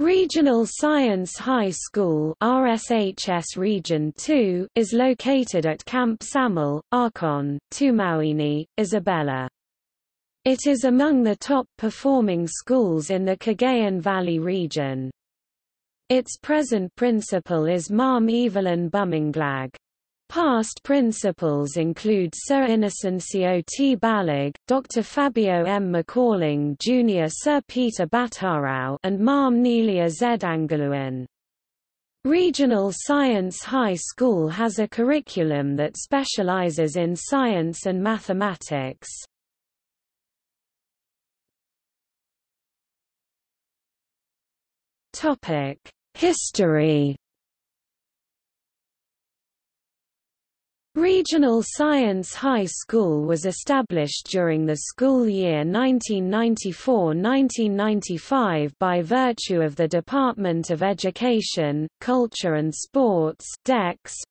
Regional Science High School RSHS Region 2 is located at Camp Samuel, Arcon, Tumauini, Isabela. It is among the top performing schools in the Cagayan Valley region. Its present principal is Mam Evelyn Buminglag. Past principals include Sir Innocencio T. Balag, Dr. Fabio M. McCalling Jr. Sir Peter Batarau and Mam Nelia Z. Angeluan. Regional Science High School has a curriculum that specializes in science and mathematics. History Regional Science High School was established during the school year 1994–1995 by virtue of the Department of Education, Culture and Sports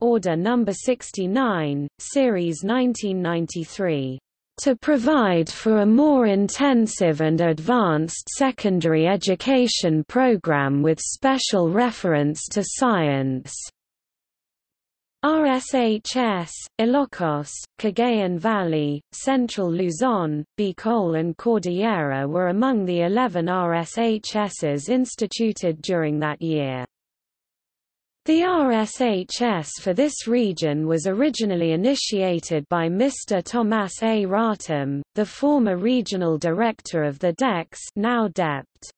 Order No. 69, Series 1993 to provide for a more intensive and advanced secondary education program with special reference to science. RSHS, Ilocos, Cagayan Valley, Central Luzon, Bicol and Cordillera were among the 11 RSHSs instituted during that year. The RSHS for this region was originally initiated by Mr. Thomas A. Ratum, the former regional director of the DECS now DepEd.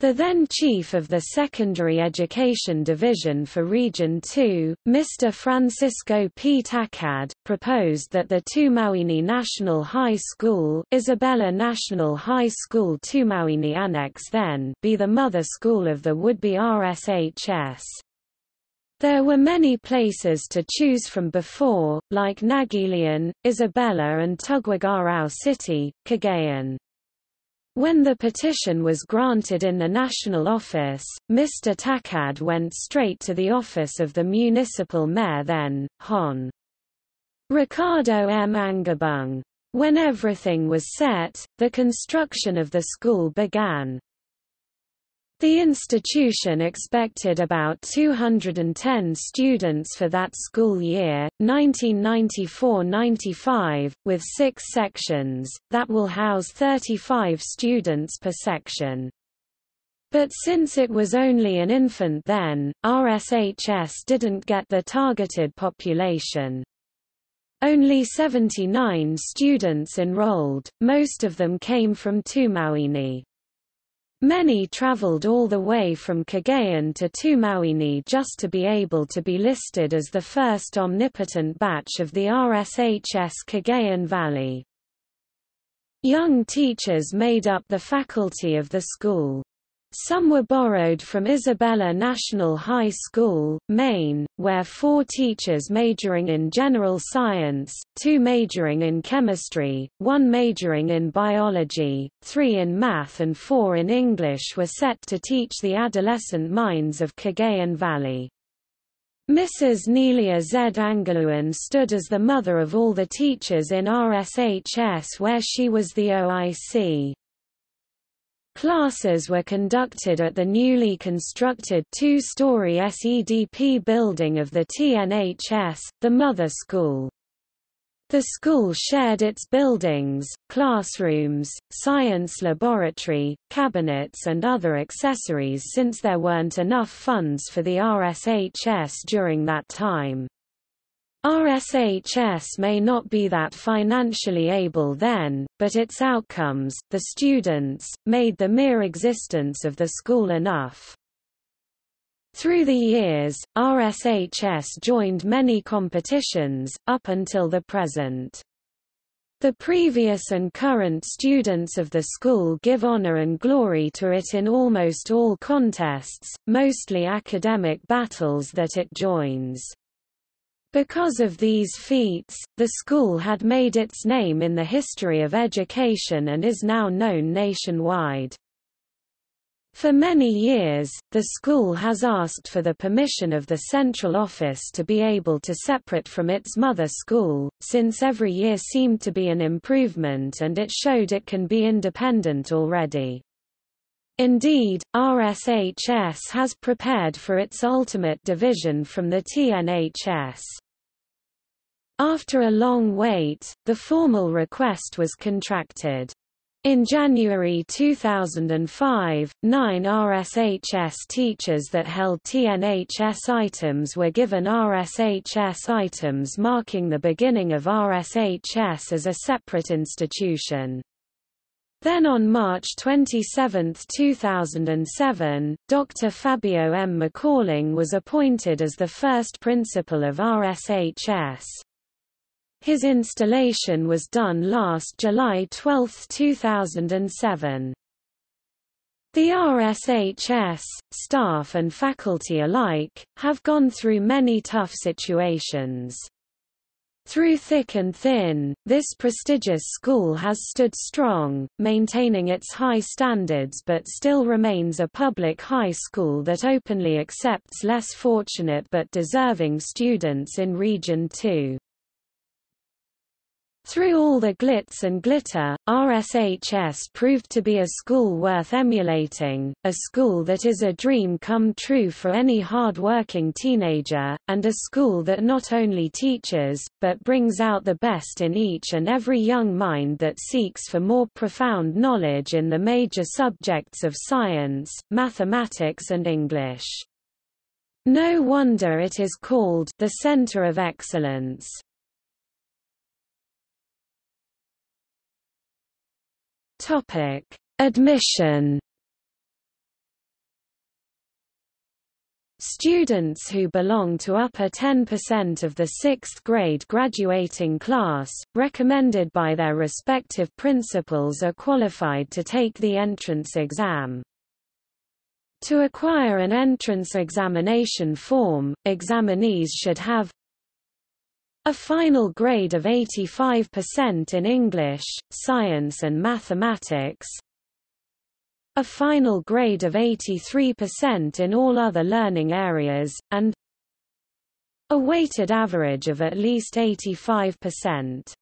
The then chief of the Secondary Education Division for Region 2, Mr. Francisco P. Tacad, proposed that the Tumauini National High School Isabela National High School Tumauini Annex then be the mother school of the would-be RSHS. There were many places to choose from before, like Naguilian, Isabela and Tuguegarao City, Cagayan. When the petition was granted in the national office, Mr. Tacad went straight to the office of the municipal mayor then, Hon. Ricardo M. Angabung. When everything was set, the construction of the school began. The institution expected about 210 students for that school year, 1994–95, with six sections, that will house 35 students per section. But since it was only an infant then, RSHS didn't get the targeted population. Only 79 students enrolled, most of them came from Tumauini. Many traveled all the way from Cagayan to Tumauini just to be able to be listed as the first omnipotent batch of the RSHS Cagayan Valley. Young teachers made up the faculty of the school. Some were borrowed from Isabela National High School, Maine, where four teachers majoring in general science, two majoring in chemistry, one majoring in biology, three in math and four in English were set to teach the adolescent minds of Cagayan Valley. Mrs. Nelia Z. Angeluan stood as the mother of all the teachers in RSHS where she was the OIC. Classes were conducted at the newly constructed two-story SEDP building of the TNHS, the mother school. The school shared its buildings, classrooms, science laboratory, cabinets and other accessories since there weren't enough funds for the RSHS during that time. RSHS may not be that financially able then, but its outcomes, the students, made the mere existence of the school enough. Through the years, RSHS joined many competitions, up until the present. The previous and current students of the school give honor and glory to it in almost all contests, mostly academic battles that it joins. Because of these feats, the school had made its name in the history of education and is now known nationwide. For many years, the school has asked for the permission of the central office to be able to separate from its mother school, since every year seemed to be an improvement and it showed it can be independent already. Indeed, RSHS has prepared for its ultimate division from the TNHS. After a long wait, the formal request was contracted. In January 2005, nine RSHS teachers that held TNHS items were given RSHS items marking the beginning of RSHS as a separate institution. Then on March 27, 2007, Dr. Fabio M. McCalling was appointed as the first principal of RSHS. His installation was done last July 12, 2007. The RSHS, staff and faculty alike, have gone through many tough situations. Through thick and thin, this prestigious school has stood strong, maintaining its high standards but still remains a public high school that openly accepts less fortunate but deserving students in Region 2. Through all the glitz and glitter, RSHS proved to be a school worth emulating, a school that is a dream come true for any hard-working teenager, and a school that not only teaches, but brings out the best in each and every young mind that seeks for more profound knowledge in the major subjects of science, mathematics and English. No wonder it is called the Center of Excellence. Topic: Admission. Students who belong to upper 10% of the 6th grade graduating class, recommended by their respective principals are qualified to take the entrance exam. To acquire an entrance examination form, examinees should have a final grade of 85% in English, Science and Mathematics. A final grade of 83% in all other learning areas, and a weighted average of at least 85%.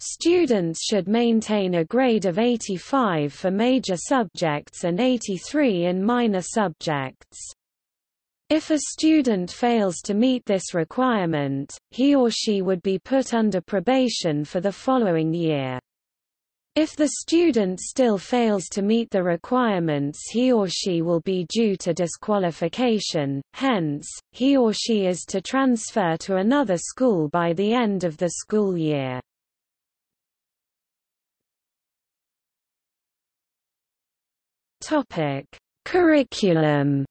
Students should maintain a grade of 85 for major subjects and 83 in minor subjects. If a student fails to meet this requirement, he or she would be put under probation for the following year. If the student still fails to meet the requirements he or she will be due to disqualification, hence, he or she is to transfer to another school by the end of the school year. Curriculum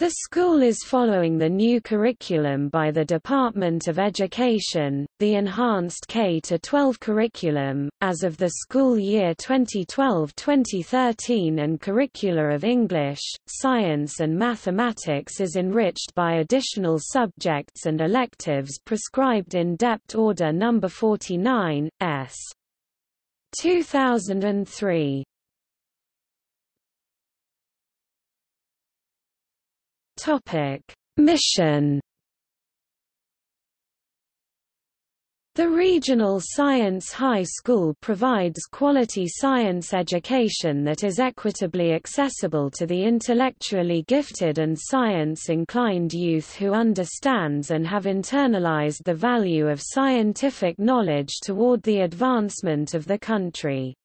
The school is following the new curriculum by the Department of Education, the enhanced K-12 curriculum, as of the school year 2012-2013 and curricula of English, Science and Mathematics is enriched by additional subjects and electives prescribed in Dept Order No. 49, S. 2003. Topic: Mission The Regional Science High School provides quality science education that is equitably accessible to the intellectually gifted and science-inclined youth who understands and have internalized the value of scientific knowledge toward the advancement of the country.